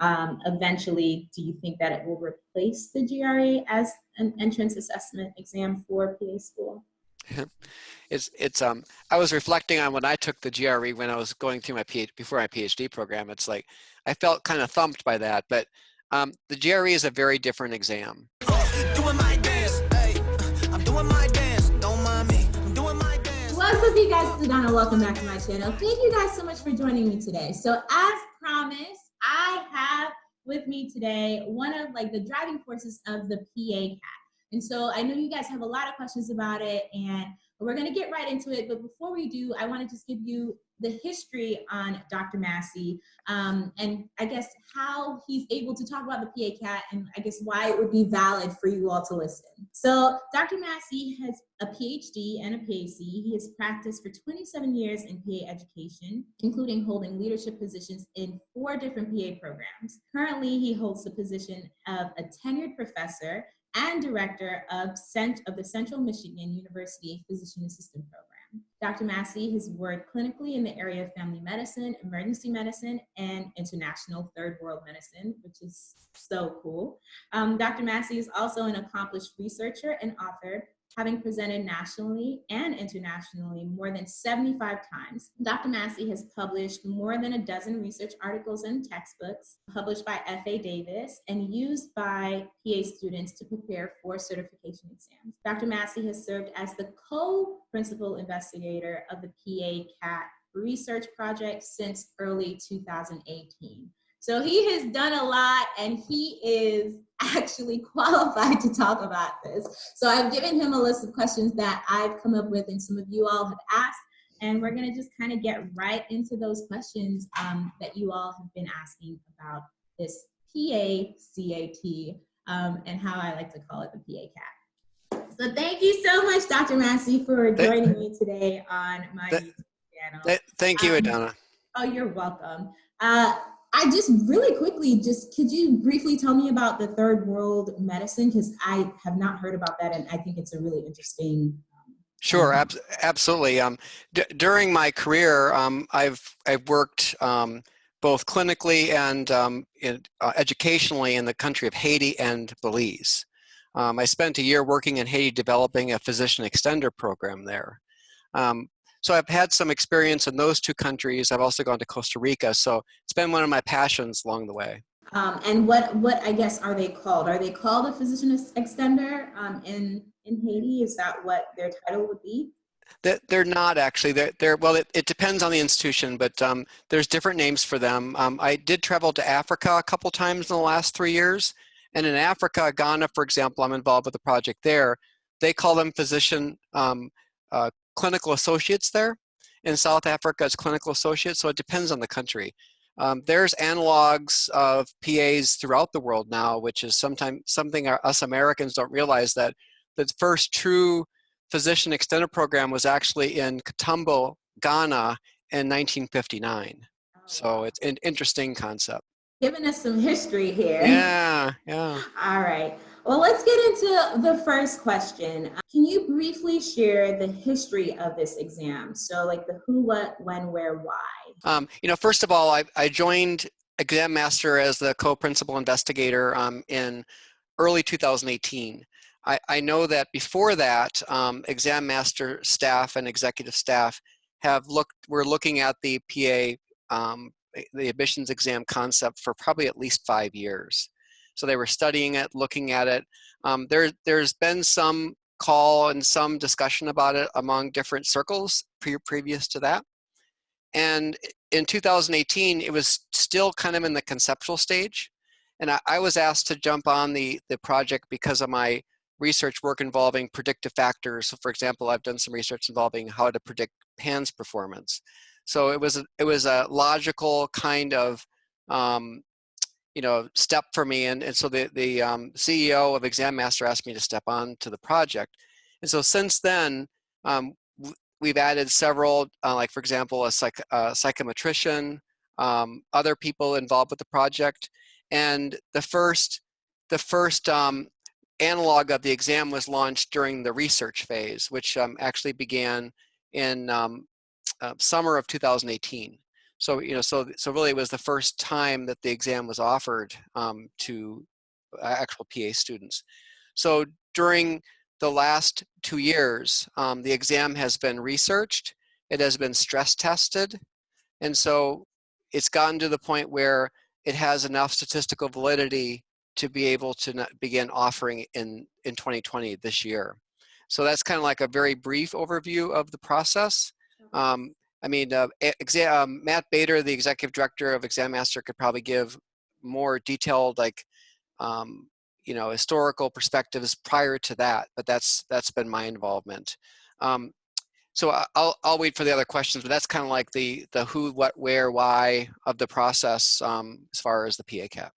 um, eventually, do you think that it will replace the GRE as an entrance assessment exam for PA school? it's it's um I was reflecting on when I took the GRE when I was going through my PhD before my PhD program. It's like I felt kind of thumped by that, but um, the GRE is a very different exam. What's up, you guys? It's Donna. Welcome back to my channel. Thank you guys so much for joining me today. So, as promised, I have with me today one of like the driving forces of the PA CAT. And so I know you guys have a lot of questions about it and we're gonna get right into it. But before we do, I wanna just give you the history on Dr. Massey um, and I guess how he's able to talk about the PA CAT and I guess why it would be valid for you all to listen. So Dr. Massey has a PhD and a PAC. He has practiced for 27 years in PA education, including holding leadership positions in four different PA programs. Currently, he holds the position of a tenured professor and director of, Cent of the Central Michigan University Physician Assistant Program. Dr. Massey has worked clinically in the area of family medicine, emergency medicine, and international third world medicine, which is so cool. Um, Dr. Massey is also an accomplished researcher and author having presented nationally and internationally more than 75 times. Dr. Massey has published more than a dozen research articles and textbooks published by F.A. Davis and used by PA students to prepare for certification exams. Dr. Massey has served as the co-principal investigator of the PA CAT research project since early 2018. So he has done a lot and he is actually qualified to talk about this. So I've given him a list of questions that I've come up with and some of you all have asked. And we're gonna just kind of get right into those questions um, that you all have been asking about this PA-CAT um, and how I like to call it the PA-CAT. So thank you so much, Dr. Massey, for joining me today on my th channel. Th thank you, um, Adana. Oh, you're welcome. Uh, I just really quickly, just could you briefly tell me about the third world medicine? Because I have not heard about that, and I think it's a really interesting. Um, sure, ab absolutely. Um, during my career, um, I've I've worked um, both clinically and um, in, uh, educationally in the country of Haiti and Belize. Um, I spent a year working in Haiti developing a physician extender program there. Um, so I've had some experience in those two countries. I've also gone to Costa Rica. So it's been one of my passions along the way. Um, and what, what I guess are they called? Are they called a physician extender um, in, in Haiti? Is that what their title would be? They're not actually. They're, they're well. It, it depends on the institution, but um, there's different names for them. Um, I did travel to Africa a couple times in the last three years, and in Africa, Ghana, for example, I'm involved with a project there. They call them physician um, uh, clinical associates there. In South Africa, it's clinical associates, so it depends on the country. Um, there's analogs of PAs throughout the world now, which is sometimes something our, us Americans don't realize that the first true physician extended program was actually in Kintampo, Ghana in 1959. So it's an interesting concept. Giving us some history here. Yeah, yeah. All right. Well, let's get into the first question. Can you briefly share the history of this exam? So like the who, what, when, where, why? Um, you know, first of all, I, I joined Exam Master as the co-principal investigator um, in early 2018. I, I, know that before that, um, Exam Master staff and executive staff have looked, we're looking at the PA, um, the admissions exam concept for probably at least five years. So they were studying it, looking at it. Um, there, there's been some call and some discussion about it among different circles pre previous to that. And in 2018, it was still kind of in the conceptual stage. And I, I was asked to jump on the, the project because of my research work involving predictive factors. So for example, I've done some research involving how to predict PANCE performance. So it was a, it was a logical kind of um, you know, step for me. And, and so the, the um, CEO of Exam Master asked me to step on to the project. And so since then, um, we've added several, uh, like for example, a psych, psychometrician, um, other people involved with the project. And the first, the first um, analog of the exam was launched during the research phase, which um, actually began in um, uh, summer of 2018. So, you know, so, so really it was the first time that the exam was offered um, to uh, actual PA students. So during the last two years, um, the exam has been researched, it has been stress tested, and so it's gotten to the point where it has enough statistical validity to be able to begin offering in, in 2020 this year. So that's kind of like a very brief overview of the process. Um, I mean, uh, um, Matt Bader, the executive director of Exam Master, could probably give more detailed, like, um, you know, historical perspectives prior to that. But that's that's been my involvement. Um, so I'll I'll wait for the other questions. But that's kind of like the the who, what, where, why of the process um, as far as the PA CAT.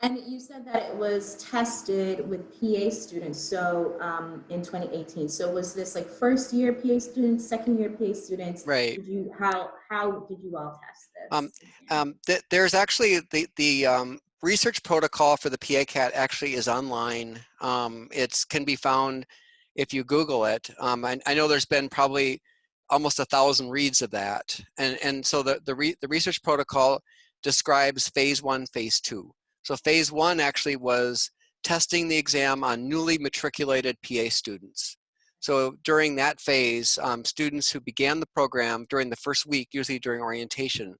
And you said that it was tested with PA students, so um, in 2018. So was this like first year PA students, second year PA students? Right. Did you how how did you all test this? Um, um, th there's actually the the um, research protocol for the PA CAT actually is online. Um, it can be found if you Google it. Um, I, I know there's been probably almost a thousand reads of that, and and so the the, re the research protocol describes phase one, phase two. So phase one actually was testing the exam on newly matriculated PA students. So during that phase, um, students who began the program during the first week, usually during orientation,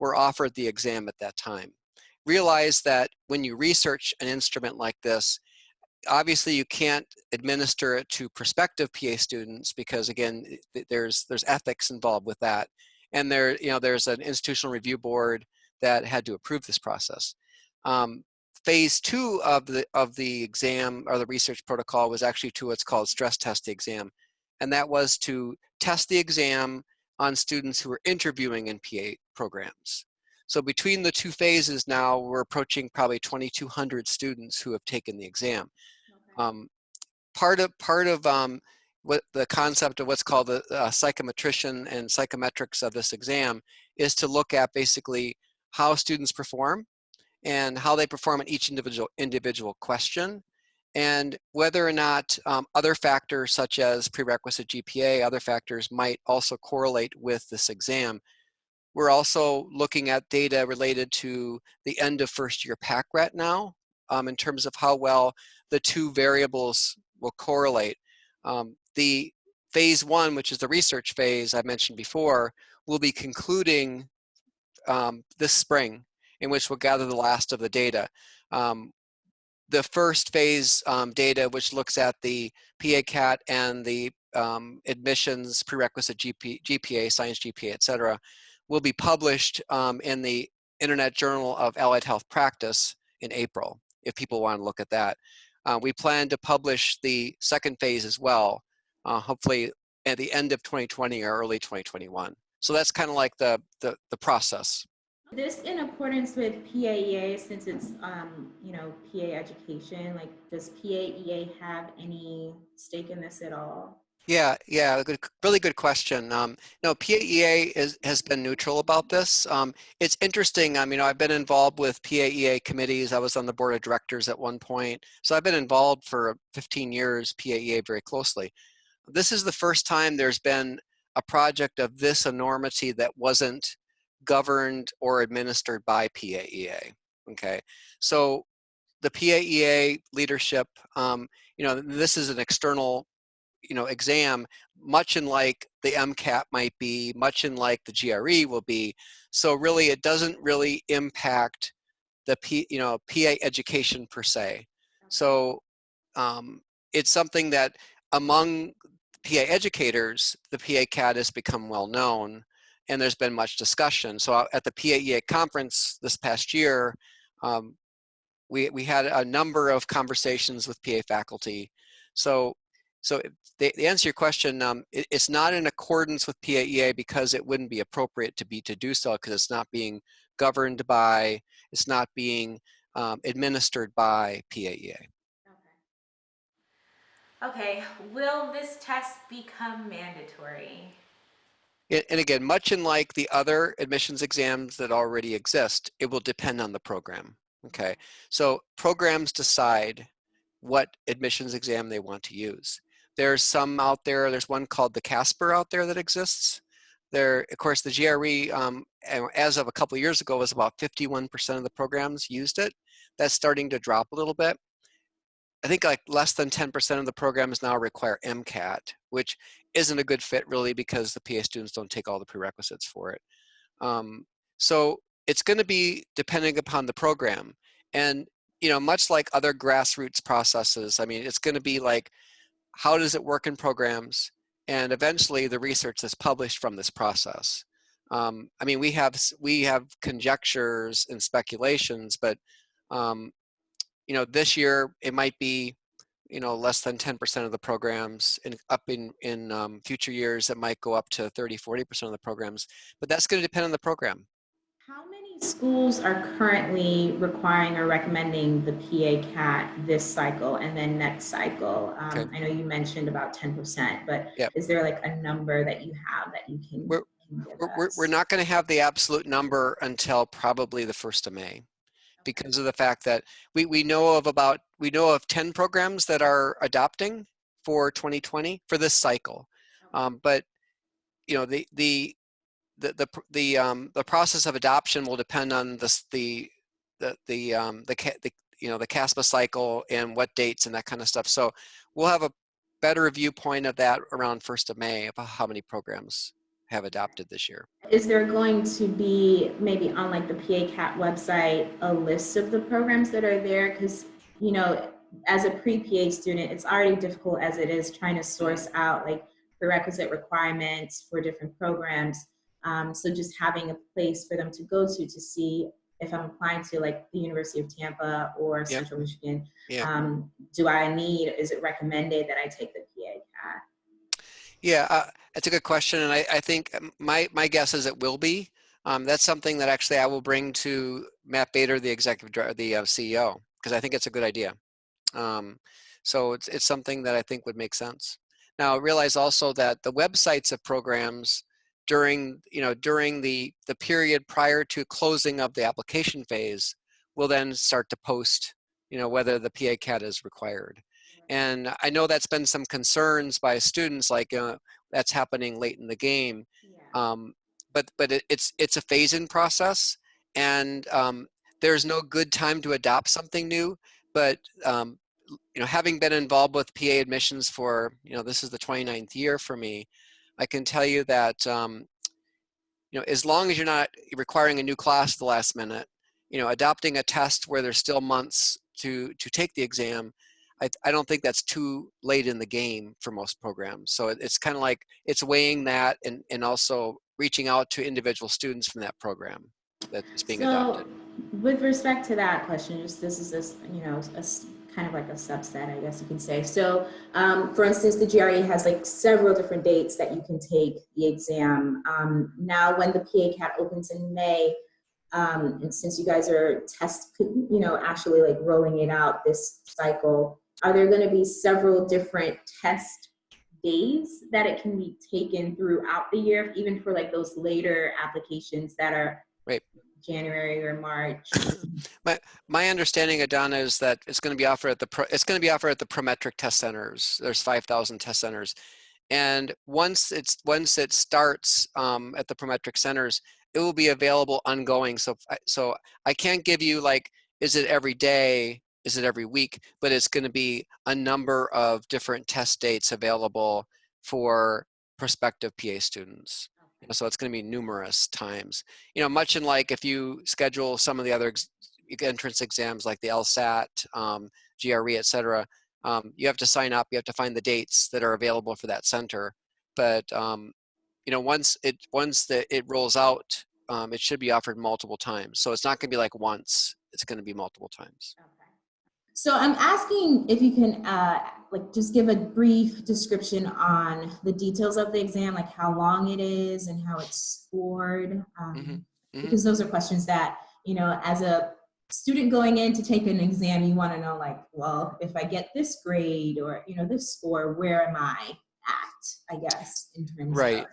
were offered the exam at that time. Realize that when you research an instrument like this, obviously you can't administer it to prospective PA students because again, there's there's ethics involved with that. And there, you know, there's an institutional review board that had to approve this process. Um, phase two of the of the exam or the research protocol was actually to what's called stress test exam, and that was to test the exam on students who were interviewing in PA programs. So between the two phases now, we're approaching probably 2,200 students who have taken the exam. Okay. Um, part of part of um, what the concept of what's called the uh, psychometrician and psychometrics of this exam is to look at basically how students perform and how they perform in each individual individual question and whether or not um, other factors such as prerequisite GPA, other factors might also correlate with this exam. We're also looking at data related to the end of first year PACRAT now um, in terms of how well the two variables will correlate. Um, the phase one, which is the research phase I mentioned before, will be concluding um, this spring in which we'll gather the last of the data. Um, the first phase um, data, which looks at the PA-CAT and the um, admissions prerequisite GP, GPA, science GPA, et cetera, will be published um, in the Internet Journal of Allied Health Practice in April, if people want to look at that. Uh, we plan to publish the second phase as well, uh, hopefully at the end of 2020 or early 2021. So that's kind of like the, the, the process. This in accordance with PAEA since it's, um, you know, PA education, like does PAEA have any stake in this at all? Yeah, yeah, good, really good question. Um, no, PAEA is, has been neutral about this. Um, it's interesting. I mean, I've been involved with PAEA committees. I was on the board of directors at one point. So I've been involved for 15 years, PAEA very closely. This is the first time there's been a project of this enormity that wasn't governed or administered by PAEA. Okay, so the PAEA leadership, um, you know, this is an external, you know, exam, much in like the MCAT might be, much in like the GRE will be. So really, it doesn't really impact the P, you know, PA education per se. So um, it's something that among PA educators, the PA CAT has become well known and there's been much discussion. So at the PAEA conference this past year, um, we, we had a number of conversations with PA faculty. So, so the, the answer to your question, um, it, it's not in accordance with PAEA because it wouldn't be appropriate to be to do so because it's not being governed by, it's not being um, administered by PAEA. Okay. will this test become mandatory? and again, much in like the other admissions exams that already exist, it will depend on the program, okay? So programs decide what admissions exam they want to use. There's some out there, there's one called the Casper out there that exists there, of course, the GRE, um, as of a couple of years ago, was about 51% of the programs used it. That's starting to drop a little bit. I think like less than 10% of the programs now require MCAT, which isn't a good fit really because the PA students don't take all the prerequisites for it. Um, so it's going to be depending upon the program. And, you know, much like other grassroots processes, I mean, it's going to be like, how does it work in programs? And eventually the research that's published from this process. Um, I mean, we have, we have conjectures and speculations, but, um, you know, this year it might be, you know, less than 10% of the programs and up in, in um, future years, it might go up to 30, 40% of the programs, but that's going to depend on the program. How many schools are currently requiring or recommending the PA CAT this cycle and then next cycle? Um, Okay. I know you mentioned about 10%, but Yep. is there like a number that you have that you can, We're- can give We're, we're, we're not going to have the absolute number until probably the 1st of May because of the fact that we, we know of about, we know of 10 programs that are adopting for 2020 for this cycle. Um, but, you know, the, the, the, the, the, um, the process of adoption will depend on this, the, the, the, um, the, the, you know, the CASPA cycle and what dates and that kind of stuff. So we'll have a better viewpoint of that around 1st of May of how many programs have adopted this year. Is there going to be maybe on like the PA CAT website, a list of the programs that are there? Because, you know, as a pre-PA student, it's already difficult as it is trying to source out like prerequisite requirements for different programs. Um, so just having a place for them to go to to see if I'm applying to like the University of Tampa or Central Michigan, Yeah. um, do I need, is it recommended that I take the PA CAT? Yeah, uh, that's a good question, and I, I think um, my my guess is it will be. Um, that's something that actually I will bring to Matt Bader, the executive the uh, CEO, because I think it's a good idea. Um, so it's it's something that I think would make sense. Now realize also that the websites of programs during you know during the the period prior to closing of the application phase will then start to post you know whether the PA CAT is required. And I know that's been some concerns by students, like uh, that's happening late in the game. Um, but but it, it's it's a phase-in process, and um, there's no good time to adopt something new. But um, you know, having been involved with PA admissions for you know this is the 29th year for me, I can tell you that um, you know as long as you're not requiring a new class at the last minute, you know, adopting a test where there's still months to to take the exam I, I don't think that's too late in the game for most programs. So it, it's kind of like it's weighing that and, and also reaching out to individual students from that program that is being so, adopted. with respect to that question, just this is this, you know, a kind of like a subset, I guess you can say. So, um, for instance, the GRE has like several different dates that you can take the exam. Um, now, when the PA CAT opens in May, um, and since you guys are test, you know, actually like rolling it out this cycle, are there going to be several different test days that it can be taken throughout the year, even for like those later applications that are Right. January or March? My my understanding, Adana, is that it's going to be offered at the pro, it's going to be offered at the Prometric test centers. There's 5,000 test centers, and once it's once it starts um, at the Prometric centers, it will be available ongoing. So so I can't give you like is it every day, is it every week, but it's going to be a number of different test dates available for prospective PA students. So it's going to be numerous times. You know, much in like if you schedule some of the other ex- entrance exams like the LSAT, um, GRE, et cetera, um, you have to sign up, you have to find the dates that are available for that center. But, um, you know, once it, once the, it rolls out, um, it should be offered multiple times. So it's not going to be like once, it's going to be multiple times. Okay. So I'm asking if you can, uh, like, just give a brief description on the details of the exam, like how long it is and how it's scored. Um, Mhm, mhm. Because those are questions that, you know, as a student going in to take an exam, you want to know, like, well, if I get this grade or, you know, this score, where am I at, I guess, in terms Right. of.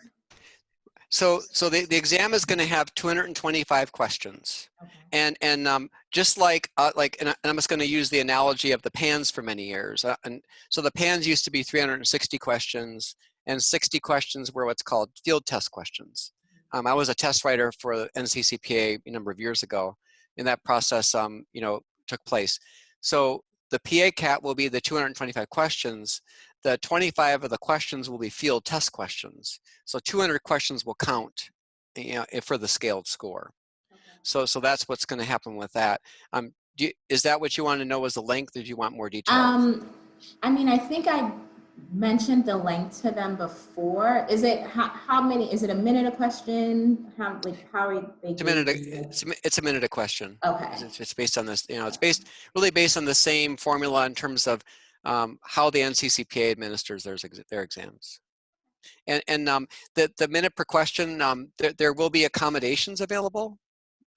So, so the, the exam is going to have 225 questions. Okay. and and um, just like uh, like and I'm just going to use the analogy of the PANCE for many years. Uh, and so the PANCE used to be 360 questions, and 60 questions were what's called field test questions. Um, I was a test writer for the NCCPA a number of years ago, and that process, um, you know, took place. So the PA CAT will be the 225 questions. The 25 of the questions will be field test questions. So 200 questions will count you know, for the scaled score. So, so that's what's going to happen with that. Um, you, is that what you want to know as the length, or do you want more detail? Um, I mean, I think I mentioned the length to them before. Is it how, how many? Is it a minute a question? How like how are they? It's a minute. A, it's, a, it's a minute a question. Okay. It's, it's based on this. You know, it's based really based on the same formula in terms of um, how the NCCPA administers their their exams. And and um, the the minute per question, um, there there will be accommodations available.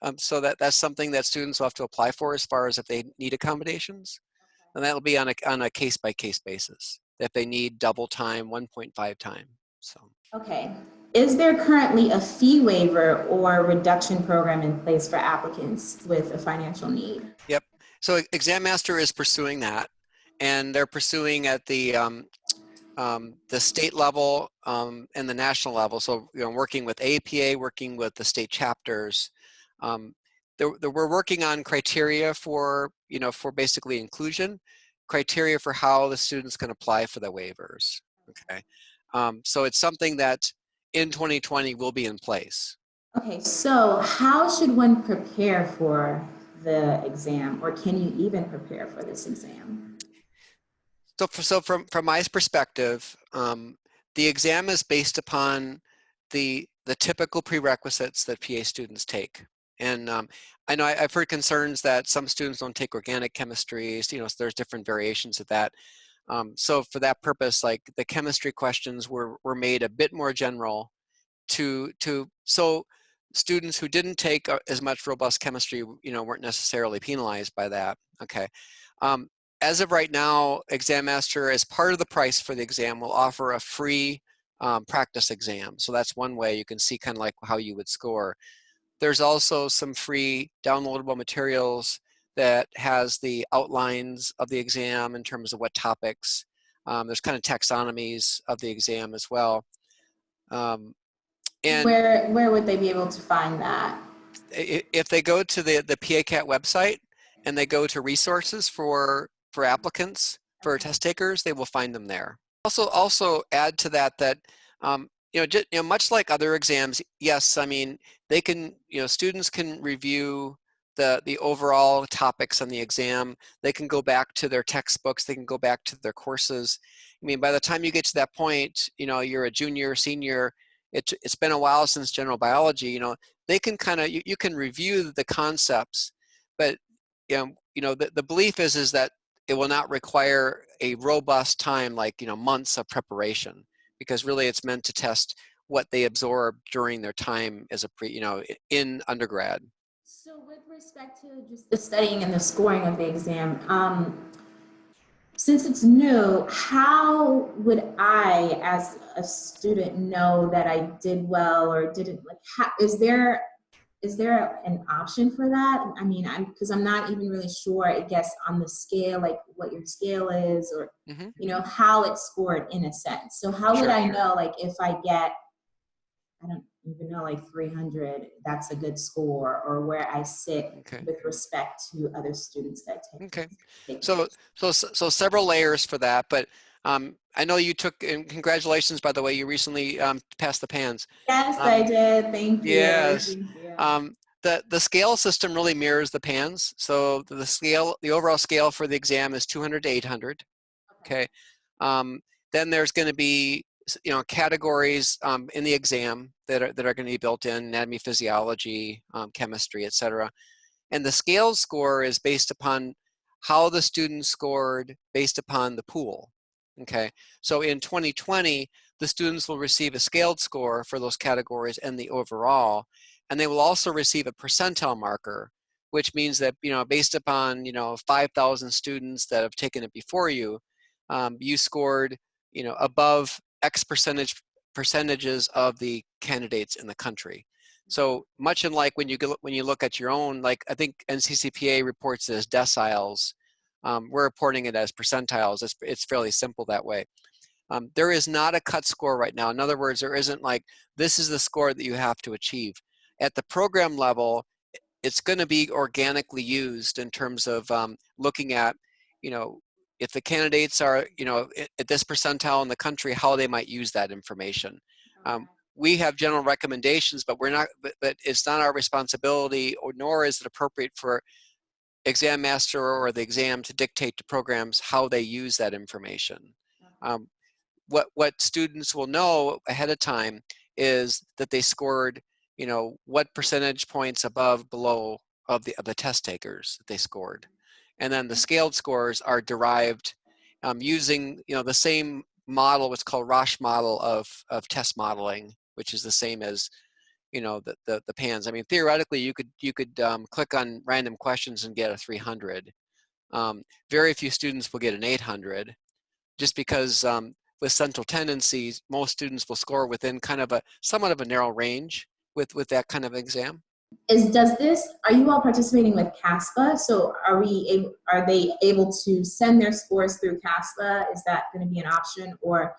Um, so that that's something that students will have to apply for as far as if they need accommodations, and that will be on a on a case by case basis if they need double time, 1.5 time. So. Okay. Is there currently a fee waiver or reduction program in place for applicants with a financial need? Yep. So Exam Master is pursuing that, and they're pursuing at the um, um, the state level um, and the national level. So you know, working with APA, working with the state chapters. Um, they're, they're, we're working on criteria for you know for basically inclusion, criteria for how the students can apply for the waivers. Okay, um, so it's something that in 2020 will be in place. Okay, so how should one prepare for the exam, or can you even prepare for this exam? So, for, so from from my perspective, um, the exam is based upon the the typical prerequisites that PA students take. And um, I know I, have heard concerns that some students don't take organic chemistry, you know, so there's different variations of that. Um, so for that purpose, like the chemistry questions were, were made a bit more general to, to so students who didn't take uh, as much robust chemistry, you know, weren't necessarily penalized by that, okay. Um, as of right now, Exam Master, as part of the price for the exam, will offer a free um, practice exam. So that's one way you can see kind of like how you would score. There's also some free downloadable materials that has the outlines of the exam in terms of what topics. Um, there's kind of taxonomies of the exam as well. Um, and where where would they be able to find that? If they go to the the PACAT website and they go to resources for for applicants for test takers, they will find them there. Also, also add to that that um, you know, just, you know, much like other exams, yes, I mean, they can, you know, students can review the, the overall topics on the exam. They can go back to their textbooks. They can go back to their courses. I mean, by the time you get to that point, you know, you're a junior, senior, it, it's been a while since general biology, you know, they can kind of, you, you can review the concepts, but, you know, you know the, the belief is, is that it will not require a robust time like, you know, months of preparation because really it's meant to test what they absorb during their time as a pre, you know, in undergrad. So with respect to just the studying and the scoring of the exam, um, since it's new, how would I, as a student, know that I did well or didn't? Like, how, is there is there an option for that? I mean, I'm because I'm not even really sure. I guess on the scale, like what your scale is, or mm -hmm. you know how it's scored in a sense. So how sure, would I know, like, if I get, I don't even know, like 300, that's a good score, or where I sit okay. with respect to other students that take. Okay. So so so several layers for that, but um, I know you took, and congratulations, by the way, you recently um, passed the PANCE. Yes, um, I did. Thank you. Yes. Thank you. Um, the, the scale system really mirrors the PANCE. So the scale, the overall scale for the exam is 200 to 800. Okay. Um, then there's going to be you know categories um, in the exam that are that are going to be built in anatomy, physiology, um, chemistry, etc. And the scale score is based upon how the student scored based upon the pool. Okay. So in 2020, the students will receive a scaled score for those categories and the overall and they will also receive a percentile marker, which means that, you know, based upon, you know, 5,000 students that have taken it before you, um, you scored, you know, above X percentage percentages of the candidates in the country. So much in like when you go, when you look at your own, like I think NCCPA reports as deciles, um, we're reporting it as percentiles. It's, it's fairly simple that way. Um, there is not a cut score right now. In other words, there isn't like, this is the score that you have to achieve. At the program level, it's going to be organically used in terms of um, looking at, you know, if the candidates are, you know, at this percentile in the country, how they might use that information. Um, we have general recommendations, but we're not, but, but it's not our responsibility or nor is it appropriate for exam master or the exam to dictate to programs how they use that information. Um, what, what students will know ahead of time is that they scored, you know, what percentage points above, below of the, of the test takers that they scored. And then the scaled scores are derived um, using, you know, the same model, what's called Rasch model of, of test modeling, which is the same as, you know, the, the, the PANCE. I mean, theoretically, you could, you could um, click on random questions and get a 300. Um, very few students will get an 800 just because um, with central tendencies, most students will score within kind of a somewhat of a narrow range with, with that kind of exam. Is does this? Are you all participating with CASPA? So are we? Are they able to send their scores through CASPA? Is that going to be an option, or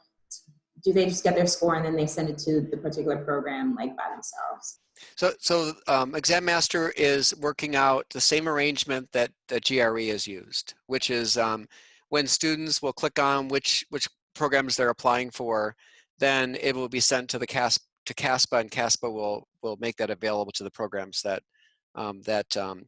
do they just get their score and then they send it to the particular program like by themselves? So, so um, Exam Master is working out the same arrangement that, that GRE has used, which is um, when students will click on which, which programs they're applying for, then it will be sent to the CASP to CASPA, and CASPA will will make that available to the programs that um, that um,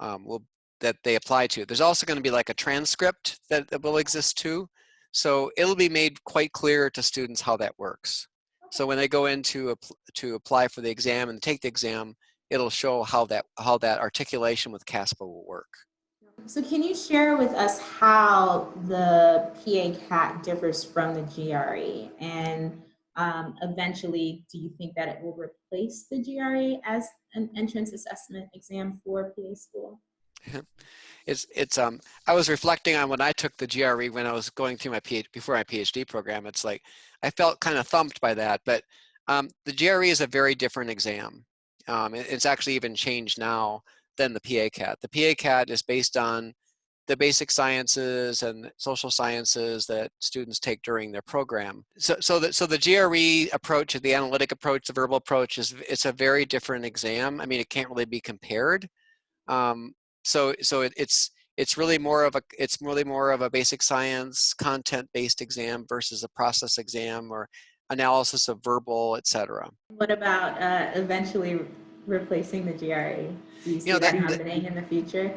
um, will that they apply to. There's also going to be like a transcript that, that will exist too, so it'll be made quite clear to students how that works. So when they go in to, to apply for the exam and take the exam, it'll show how that how that articulation with CASPA will work. So can you share with us how the PA CAT differs from the GRE? And um, eventually, do you think that it will replace the GRE as an entrance assessment exam for PA school? it's it's um I was reflecting on when I took the GRE when I was going through my PhD before my PhD program. It's like I felt kind of thumped by that, but um, the GRE is a very different exam. Um, it, it's actually even changed now than the PA CAT. The PA CAT is based on the basic sciences and social sciences that students take during their program. So, so, the, so the GRE approach, the analytic approach, the verbal approach is it's a very different exam. I mean, it can't really be compared. Um, so, so it, it's it's really more of a it's really more of a basic science content-based exam versus a process exam or analysis of verbal, etc. What about uh, eventually replacing the GRE? Do you see you know, that, that happening in the future?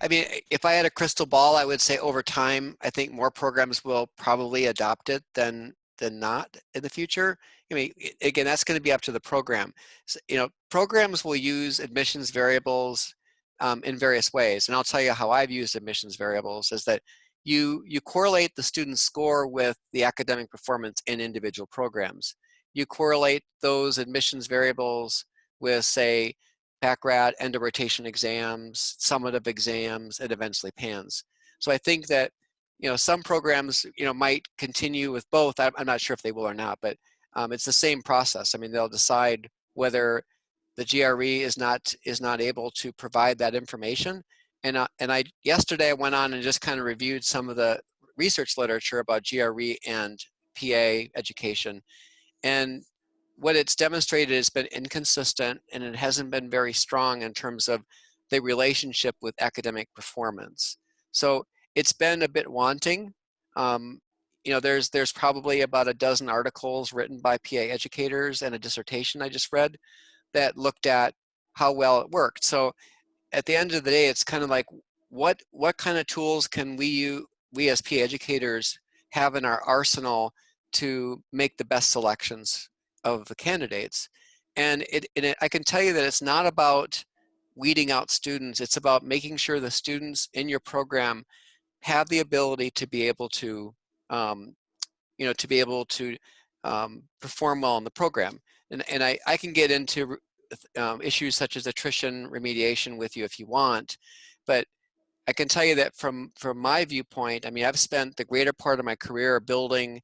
I mean, if I had a crystal ball, I would say over time, I think more programs will probably adopt it than than not in the future. I mean, again, that's going to be up to the program. So, you know, programs will use admissions variables um, in various ways, and I'll tell you how I've used admissions variables is that you you correlate the student's score with the academic performance in individual programs. You correlate those admissions variables with, say, PACRAT, end of rotation exams, summative exams, and eventually PANCE. So I think that, you know, some programs, you know, might continue with both. I'm, I'm not sure if they will or not, but um, it's the same process. I mean, they'll decide whether the GRE is not is not able to provide that information. And uh, and I yesterday I went on and just kind of reviewed some of the research literature about GRE and PA education, and what it's demonstrated has been inconsistent and it hasn't been very strong in terms of the relationship with academic performance. So it's been a bit wanting. Um, you know, there's there's probably about a dozen articles written by PA educators and a dissertation I just read that looked at how well it worked. So at the end of the day, it's kind of like what what kind of tools can we you we as PA educators have in our arsenal to make the best selections of the candidates. And it, it, I can tell you that it's not about weeding out students. It's about making sure the students in your program have the ability to be able to, um, you know, to be able to um, perform well in the program. And, and I, I can get into um, issues such as attrition remediation with you if you want, but I can tell you that from, from my viewpoint, I mean, I've spent the greater part of my career building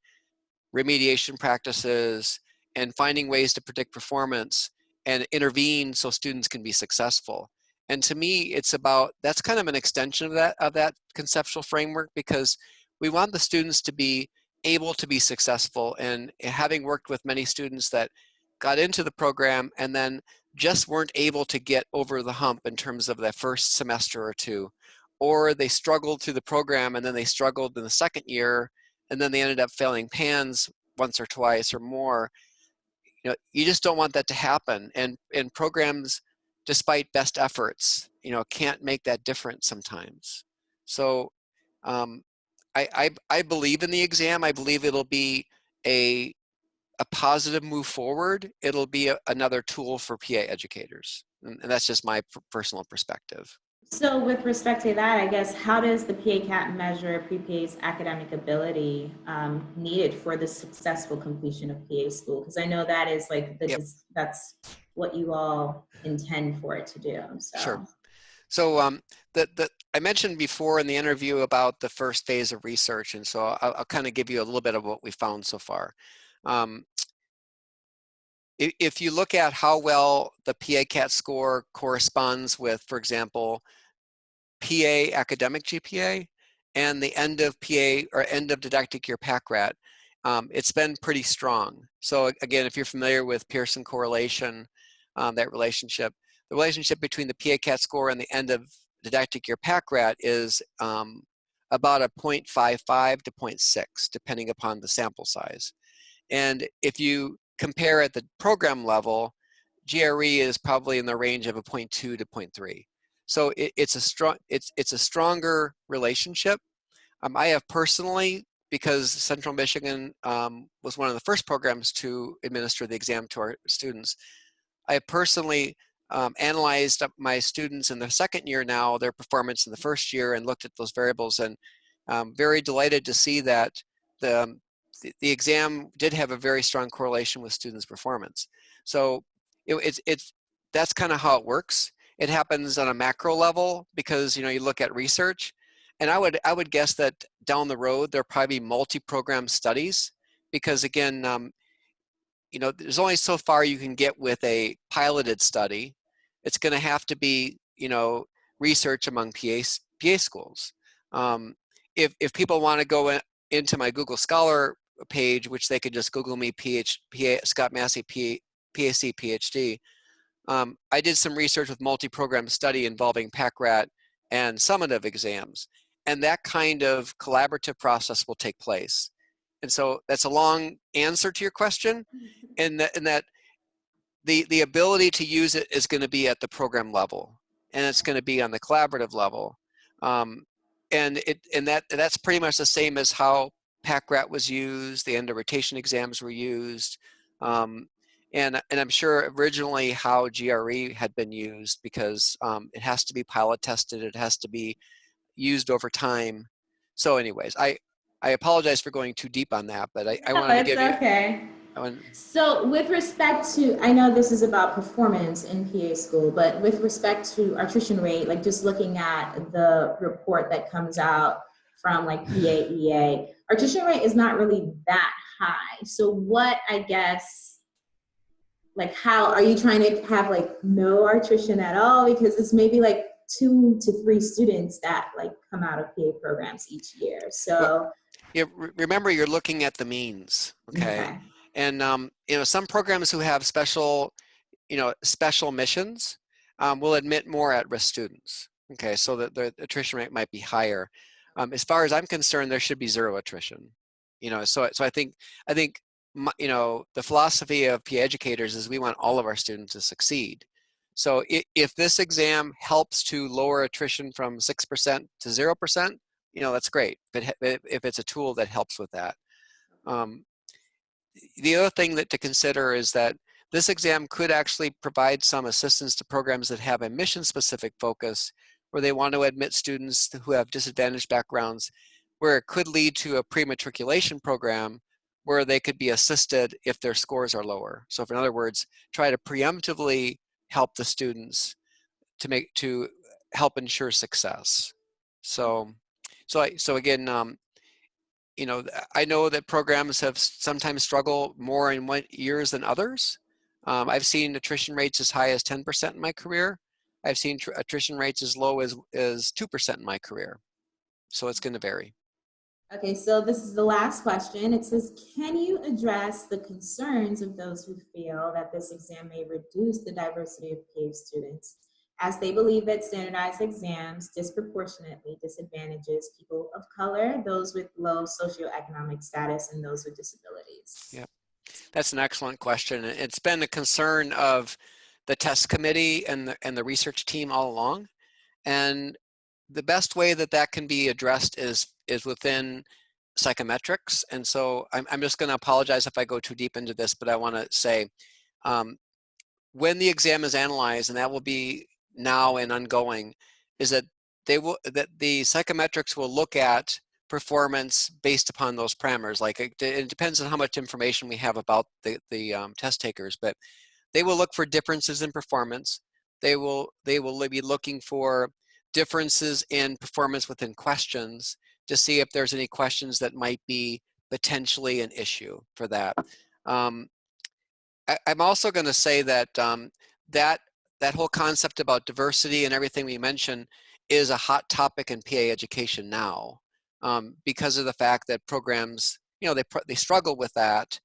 remediation practices, and finding ways to predict performance and intervene so students can be successful. And to me, it's about, that's kind of an extension of that, of that conceptual framework because we want the students to be able to be successful and having worked with many students that got into the program and then just weren't able to get over the hump in terms of that first semester or two or they struggled through the program and then they struggled in the second year and then they ended up failing PANCE once or twice or more you know you just don't want that to happen and and programs despite best efforts you know can't make that difference sometimes so um, I, I, I believe in the exam. I believe it'll be a a positive move forward. It'll be a, another tool for PA educators, and, and that's just my personal perspective. So, with respect to that, I guess how does the PA-CAT measure pre-PA's academic ability um, needed for the successful completion of PA school? Because I know that is like the, yep. that's what you all intend for it to do. So. Sure. So um, the, the, I mentioned before in the interview about the first phase of research, and so I'll, I'll kind of give you a little bit of what we found so far. Um, if, you look at how well the PA-CAT score corresponds with, for example, PA academic GPA and the end of PA or end of didactic year PACRAT, um, it's been pretty strong. So again, if you're familiar with Pearson correlation, um, that relationship, the relationship between the PA-CAT score and the end of didactic year PACRAT is um, about a 0.55 to 0.6, depending upon the sample size. And if you compare at the program level, GRE is probably in the range of a 0.2 to 0.3. So it, it's a strong, it's it's a stronger relationship. Um, I have personally, because Central Michigan um, was one of the first programs to administer the exam to our students, I personally um, analyzed my students in the second year now, their performance in the first year and looked at those variables and um, very delighted to see that the, um, the, exam did have a very strong correlation with students' performance. So it, it's, it's, that's kind of how it works. It happens on a macro level because you know you look at research, and I would I would guess that down the road there'll probably be multi-program studies because again um, you know, there's only so far you can get with a piloted study. It's going to have to be, you know, research among PA, PA schools. Um, if, if people want to go in, into my Google Scholar page, which they could just Google me PH, PA, Scott Massey, P, PAC, PhD, um, I did some research with multi-program study involving PACRAT and summative exams. And that kind of collaborative process will take place. And so that's a long answer to your question, and that, and that the, the ability to use it is going to be at the program level, and it's going to be on the collaborative level. Um, and it and that that's pretty much the same as how PACRAT was used, the end of rotation exams were used, um, and and I'm sure originally how GRE had been used because um, it has to be pilot tested, it has to be used over time. So, anyways, I I apologize for going too deep on that, but I, I no, wanted to give okay. you. Okay. So with respect to, I know this is about performance in PA school, but with respect to attrition rate, like just looking at the report that comes out from like PAEA, attrition rate is not really that high. So what, I guess, like how, are you trying to have like no attrition at all? Because it's maybe like two to three students that like come out of PA programs each year. So. Well, yeah, remember you're looking at the means, okay? okay. And um, you know, some programs who have special, you know, special missions um, will admit more at-risk students. Okay, so that the attrition rate might be higher. Um, as far as I'm concerned, there should be zero attrition. You know, so so I think I think you know the philosophy of PA educators is we want all of our students to succeed. So if, if this exam helps to lower attrition from six percent to zero percent, you know, that's great. But if it's a tool that helps with that. Um, the other thing that to consider is that this exam could actually provide some assistance to programs that have a mission specific focus where they want to admit students who have disadvantaged backgrounds where it could lead to a pre-matriculation program where they could be assisted if their scores are lower. So if, in other words, try to preemptively help the students to make to help ensure success. So so, I, so again, um, you know, I know that programs have sometimes struggle more in one years than others. Um, I've seen attrition rates as high as 10% in my career. I've seen attrition rates as low as, as 2% in my career. So it's mm. going to vary. Okay, so this is the last question. It says, can you address the concerns of those who feel that this exam may reduce the diversity of PA students as they believe that standardized exams disproportionately disadvantages people of color, those with low socioeconomic status, and those with disabilities? Yeah, that's an excellent question. It's been a concern of the test committee and the, and the research team all along. And the best way that that can be addressed is, is within psychometrics. And so I'm, I'm just gonna apologize if I go too deep into this, but I wanna say, um, when the exam is analyzed, and that will be now and ongoing is that they will that the psychometrics will look at performance based upon those parameters like it, it depends on how much information we have about the the um, test takers but they will look for differences in performance they will they will be looking for differences in performance within questions to see if there's any questions that might be potentially an issue for that um, I, am also going to say that um, that that whole concept about diversity and everything we mentioned is a hot topic in PA education now um, because of the fact that programs, you know, they, they struggle with that.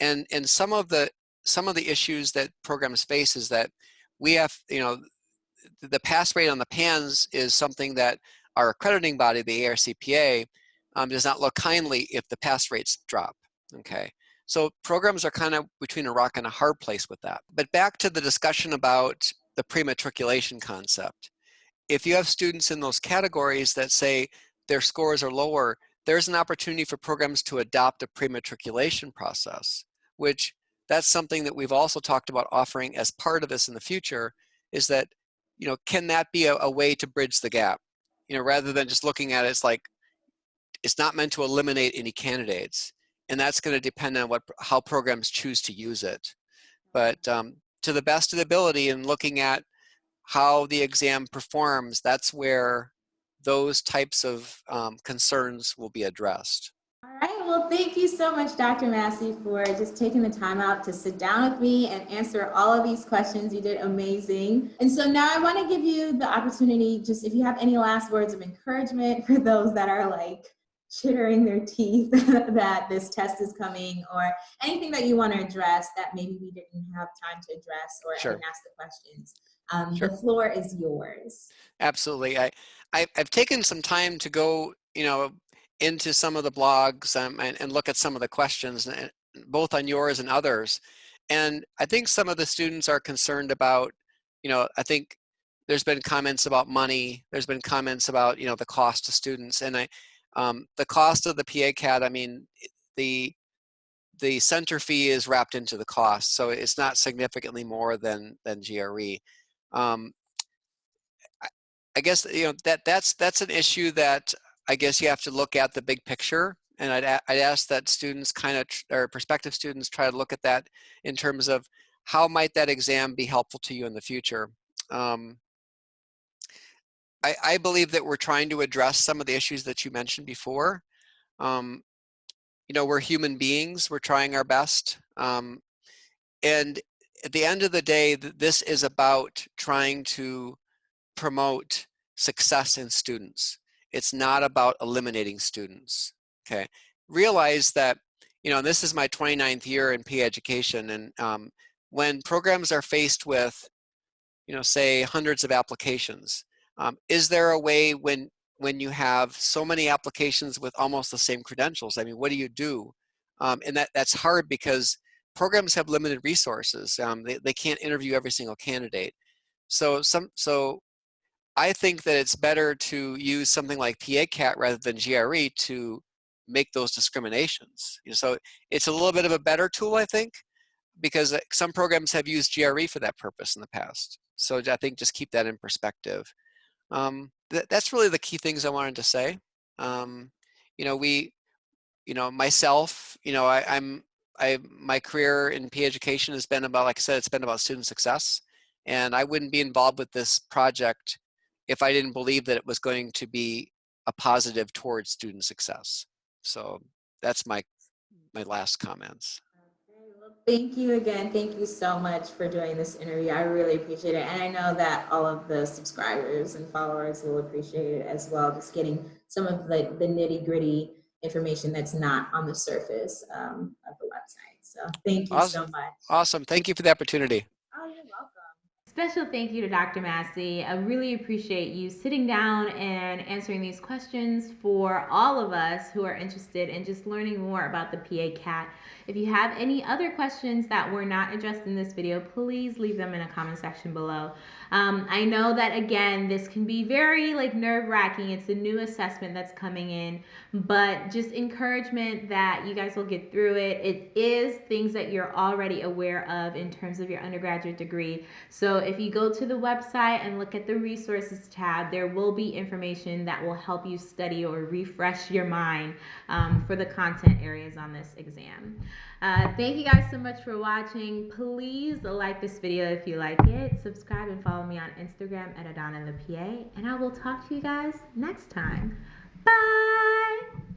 And, and some of the, some of the issues that programs face is that we have, you know, the pass rate on the PANCE is something that our accrediting body, the ARCPA, um, does not look kindly if the pass rates drop, okay? So programs are kind of between a rock and a hard place with that. But back to the discussion about the pre-matriculation concept. If you have students in those categories that say their scores are lower, there's an opportunity for programs to adopt a pre-matriculation process, which that's something that we've also talked about offering as part of this in the future, is that, you know, can that be a, a way to bridge the gap? You know, rather than just looking at it, it's like, it's not meant to eliminate any candidates. And that's gonna depend on what how programs choose to use it. But um, to the best of the ability and looking at how the exam performs, that's where those types of um, concerns will be addressed. All right, well, thank you so much, Dr. Massey, for just taking the time out to sit down with me and answer all of these questions. You did amazing. And so now I want to give you the opportunity, just if you have any last words of encouragement for those that are like, chittering their teeth that this test is coming or anything that you want to address that maybe we didn't have time to address or sure. ask the questions. Um, sure. The floor is yours. Absolutely. I, I, have taken some time to go, you know, into some of the blogs um, and, and look at some of the questions, eh, both on yours and others. And I think some of the students are concerned about, you know, I think there's been comments about money. There's been comments about, you know, the cost to students. And I, um, the cost of the PA CAT, I mean, the the center fee is wrapped into the cost, so it's not significantly more than than GRE. Um, I guess you know that that's that's an issue that I guess you have to look at the big picture, and I'd I'd ask that students kind of or prospective students try to look at that in terms of how might that exam be helpful to you in the future. Um, I, I, believe that we're trying to address some of the issues that you mentioned before. Um, you know, we're human beings, we're trying our best. Um, and at the end of the day, this is about trying to promote success in students. It's not about eliminating students, okay? Realize that, you know, this is my 29th year in PA education, and um, when programs are faced with, you know, say hundreds of applications, um, is there a way when when you have so many applications with almost the same credentials? I mean, what do you do? Um, and that that's hard because programs have limited resources. Um, they they can't interview every single candidate. So some so I think that it's better to use something like PA-CAT rather than GRE to make those discriminations. You know, so it's a little bit of a better tool, I think, because uh, some programs have used GRE for that purpose in the past. So I think just keep that in perspective um, th that's really the key things I wanted to say. Um, you know, we, you know, myself, you know, I, I'm, I, my career in PA education has been about, like I said, it's been about student success. And I wouldn't be involved with this project if I didn't believe that it was going to be a positive towards student success. So that's my, my last comments. Thank you again. Thank you so much for doing this interview. I really appreciate it. And I know that all of the subscribers and followers will appreciate it as well, just getting some of the, the nitty gritty information that's not on the surface um, of the website. So thank you Awesome. so much. Awesome. Thank you for the opportunity. Special thank you to Dr. Massey. I really appreciate you sitting down and answering these questions for all of us who are interested in just learning more about the PA CAT. If you have any other questions that were not addressed in this video, please leave them in a comment section below. Um, I know that again, this can be very like nerve wracking. It's a new assessment that's coming in, but just encouragement that you guys will get through it. It is things that you're already aware of in terms of your undergraduate degree. So if you go to the website and look at the resources tab, there will be information that will help you study or refresh your mind um, for the content areas on this exam. Uh, thank you guys so much for watching. Please like this video if you like it. Subscribe and follow me on Instagram at Adana the PA. And I will talk to you guys next time. Bye!